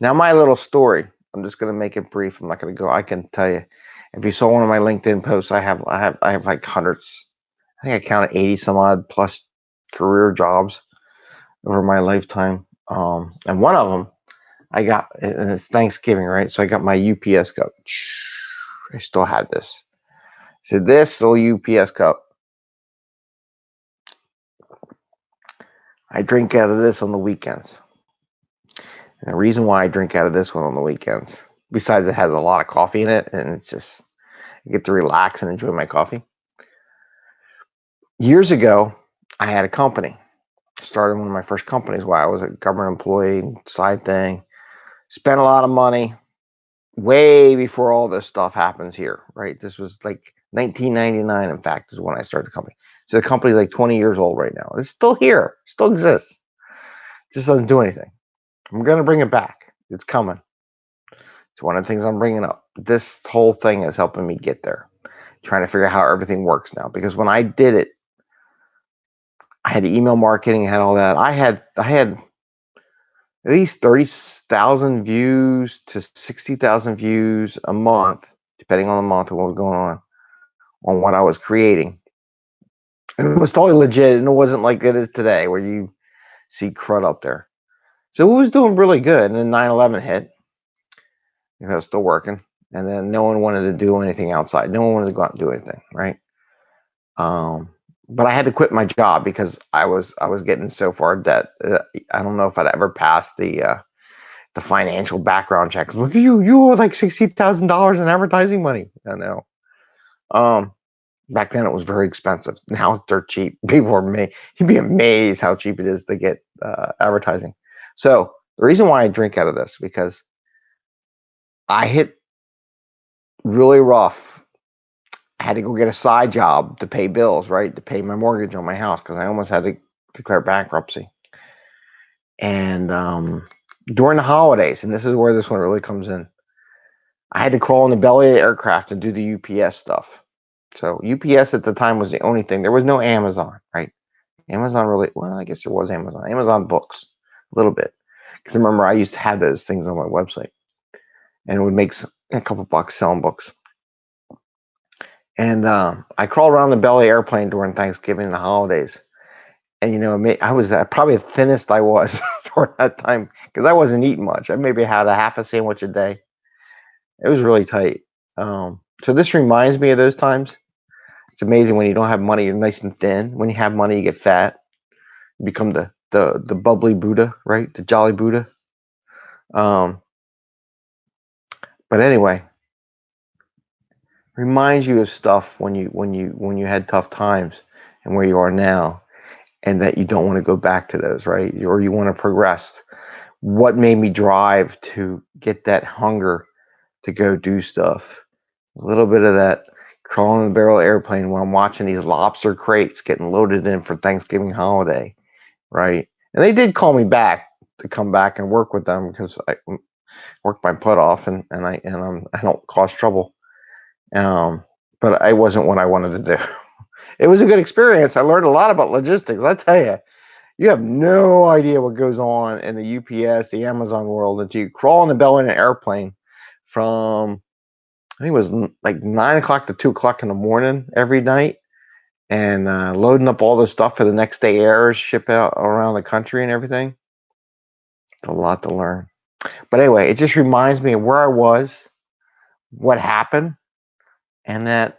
Now, my little story. I'm just going to make it brief. I'm not going to go. I can tell you. If you saw one of my LinkedIn posts, I have I have I have like hundreds. I think I counted 80 some odd plus career jobs over my lifetime. Um, and one of them, I got, and it's Thanksgiving, right? So I got my UPS cup. I still had this. So this little UPS cup I drink out of this on the weekends. And the reason why I drink out of this one on the weekends, besides it has a lot of coffee in it and it's just, I get to relax and enjoy my coffee. Years ago, I had a company. Started one of my first companies while I was a government employee, side thing. Spent a lot of money way before all this stuff happens here, right? This was like 1999, in fact, is when I started the company. So the company's like 20 years old right now. It's still here, still exists. Just doesn't do anything. I'm gonna bring it back. It's coming. It's one of the things I'm bringing up. This whole thing is helping me get there. Trying to figure out how everything works now. Because when I did it, I had email marketing, I had all that. I had I had at least 30,000 views to 60,000 views a month, depending on the month and what was going on, on what I was creating and it was totally legit, and it wasn't like it is today, where you see crud up there. So it was doing really good, and then 9/11 hit. It was still working, and then no one wanted to do anything outside. No one wanted to go out and do anything, right? Um, but I had to quit my job because I was I was getting so far debt. Uh, I don't know if I'd ever pass the uh, the financial background check. Look at you, you owe like sixty thousand dollars in advertising money. I know. Um, Back then, it was very expensive. Now it's dirt cheap. People are may you'd be amazed how cheap it is to get uh, advertising. So the reason why I drink out of this because I hit really rough. I had to go get a side job to pay bills, right? To pay my mortgage on my house because I almost had to declare bankruptcy. And um, during the holidays, and this is where this one really comes in, I had to crawl in the belly of the aircraft and do the UPS stuff. So UPS at the time was the only thing. There was no Amazon, right? Amazon really, well, I guess there was Amazon. Amazon books, a little bit. Because remember, I used to have those things on my website. And it would make a couple bucks selling books. And uh, I crawled around the belly airplane during Thanksgiving and the holidays. And, you know, I was probably the thinnest I was during that time because I wasn't eating much. I maybe had a half a sandwich a day. It was really tight. Um, so this reminds me of those times it's amazing when you don't have money, you're nice and thin. When you have money, you get fat. You become the the the bubbly Buddha, right? The jolly Buddha. Um, but anyway, reminds you of stuff when you when you when you had tough times and where you are now, and that you don't want to go back to those, right? Or you want to progress. What made me drive to get that hunger to go do stuff? A little bit of that crawling in the barrel airplane while I'm watching these lobster crates getting loaded in for Thanksgiving holiday, right? And they did call me back to come back and work with them because I worked my butt off and and I and I'm, I don't cause trouble. Um, but I wasn't what I wanted to do. it was a good experience. I learned a lot about logistics. I tell you, you have no idea what goes on in the UPS, the Amazon world until you crawl in the belly of an airplane from I think it was like nine o'clock to two o'clock in the morning every night, and uh, loading up all the stuff for the next day airs, ship out around the country and everything. It's a lot to learn. But anyway, it just reminds me of where I was, what happened, and that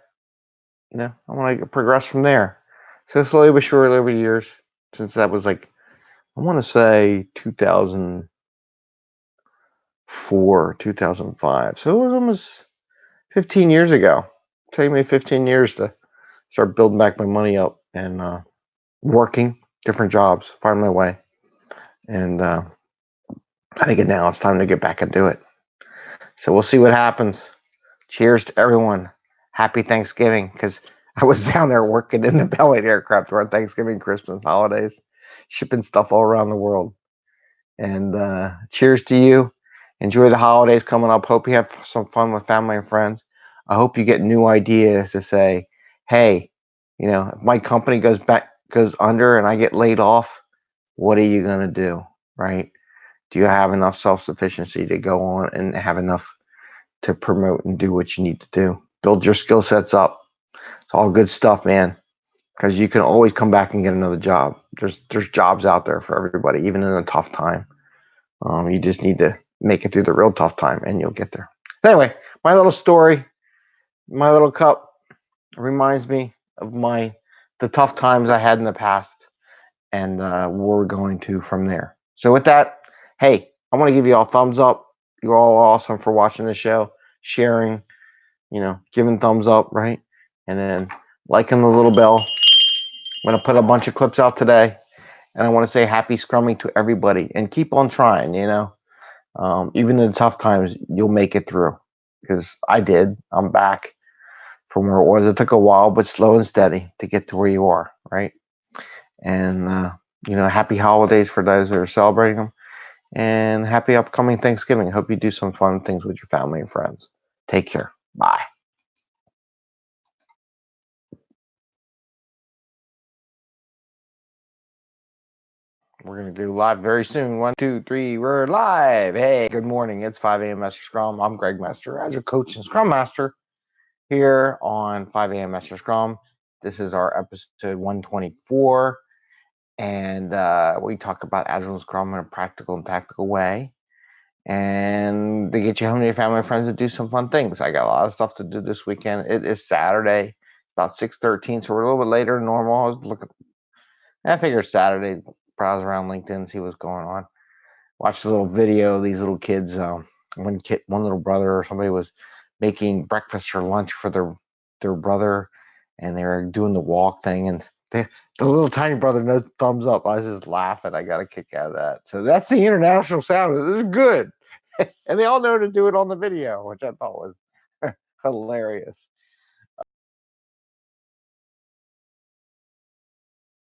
you know I want to progress from there. So slowly but surely over the years, since that was like I want to say 2004, 2005. So it was almost 15 years ago. It took me 15 years to start building back my money up and uh, working different jobs, find my way. And uh, I think now it's time to get back and do it. So we'll see what happens. Cheers to everyone. Happy Thanksgiving because I was down there working in the belly aircraft around Thanksgiving, Christmas, holidays, shipping stuff all around the world. And uh, cheers to you. Enjoy the holidays coming up. Hope you have some fun with family and friends. I hope you get new ideas to say, hey, you know, if my company goes back goes under and I get laid off, what are you gonna do? Right? Do you have enough self sufficiency to go on and have enough to promote and do what you need to do? Build your skill sets up. It's all good stuff, man. Because you can always come back and get another job. There's there's jobs out there for everybody, even in a tough time. Um, you just need to make it through the real tough time, and you'll get there. Anyway, my little story, my little cup reminds me of my the tough times I had in the past and uh, we're going to from there. So with that, hey, I want to give you all thumbs up. You're all awesome for watching the show, sharing, you know, giving thumbs up, right? And then liking the little bell. I'm gonna put a bunch of clips out today, and I want to say happy scrumming to everybody and keep on trying. You know, um, even in the tough times, you'll make it through. Because I did. I'm back from where it was. It took a while, but slow and steady to get to where you are, right? And uh, you know, happy holidays for those that are celebrating them, and happy upcoming Thanksgiving. Hope you do some fun things with your family and friends. Take care. Bye. We're going to do live very soon. One, two, three, we're live. Hey, good morning. It's 5 a.m. Master Scrum. I'm Greg Master, Agile Coach and Scrum Master here on 5 a.m. Master Scrum. This is our episode 124, and uh, we talk about Agile Scrum in a practical and tactical way, and to get you home to your family and friends to do some fun things. I got a lot of stuff to do this weekend. It is Saturday, about 6:13, so we're a little bit later than normal. I was looking. I figured Saturday, browse around LinkedIn, see what's going on. Watch a little video. These little kids, um, one kid, one little brother or somebody was making breakfast or lunch for their their brother, and they were doing the walk thing, and they, the little tiny brother no thumbs up. I was just laughing. I got a kick out of that. So that's the international sound. This is good, and they all know to do it on the video, which I thought was hilarious.